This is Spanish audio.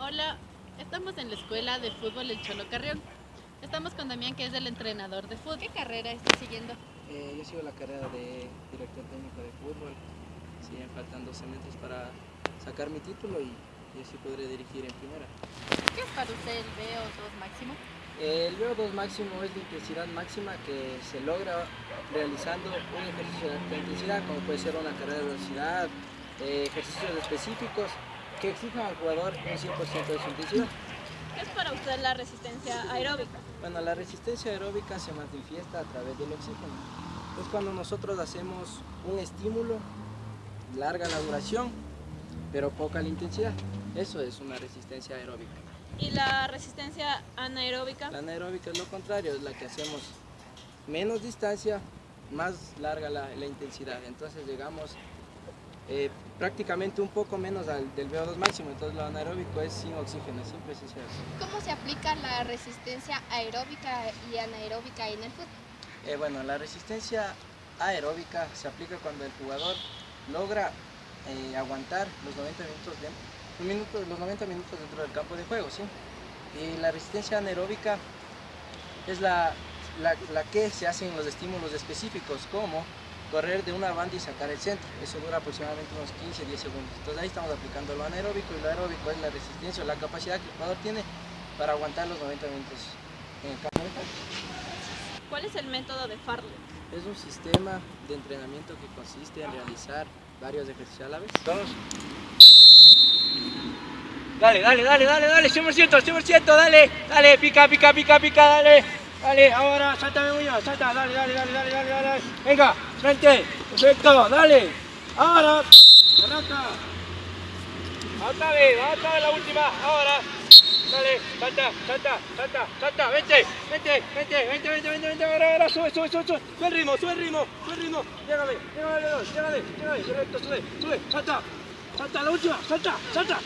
Hola, estamos en la escuela de fútbol El Cholo Carrión. Estamos con Damián, que es el entrenador de fútbol. ¿Qué carrera está siguiendo? Eh, yo sigo la carrera de director técnico de fútbol. Siguen faltando 12 metros para sacar mi título y, y así podré dirigir en primera. ¿Qué es para usted el VO2 máximo? El VO2 máximo es la intensidad máxima que se logra realizando un ejercicio de alta intensidad, como puede ser una carrera de velocidad, eh, ejercicios específicos que exijan al jugador un 100% de su intensidad. ¿Qué es para usted la resistencia aeróbica? Bueno, la resistencia aeróbica se manifiesta a través del oxígeno. Es cuando nosotros hacemos un estímulo, larga la duración, pero poca la intensidad. Eso es una resistencia aeróbica. ¿Y la resistencia anaeróbica? La anaeróbica es lo contrario, es la que hacemos menos distancia, más larga la, la intensidad. Entonces llegamos eh, prácticamente un poco menos al, del VO2 máximo, entonces lo anaeróbico es sin oxígeno, sin precisión. ¿Cómo se aplica la resistencia aeróbica y anaeróbica en el fútbol? Eh, bueno, la resistencia aeróbica se aplica cuando el jugador logra eh, aguantar los 90 minutos, de, los, minutos, los 90 minutos dentro del campo de juego, ¿sí? Y la resistencia anaeróbica es la, la, la que se hace en los estímulos específicos, como correr de una banda y sacar el centro. Eso dura aproximadamente unos 15-10 segundos. Entonces ahí estamos aplicando lo anaeróbico y lo aeróbico es la resistencia o la capacidad que el jugador tiene para aguantar los 90 minutos en el campo. ¿Cuál es el método de Farley? Es un sistema de entrenamiento que consiste en realizar varios ejercicios a la vez. Dos. Dale, dale, dale, dale, dale, 100%, 100%, dale, dale, pica, pica, pica, pica, dale, dale, ahora, sáltame Muñoz, salta, dale, dale, dale, dale, dale, dale, venga, frente, perfecto, dale, ahora, arranca, otra vez, la última, ahora, dale, salta, salta, salta, salta, vente, vente, vente, vente, vente, vente, vente, ahora, ahora, sube, sube, sube, sube, sube el ritmo, sube el ritmo, sube el ritmo, llégame, llégame, llégame, perfecto, sube, sube, salta, salta, la última, salta, salta.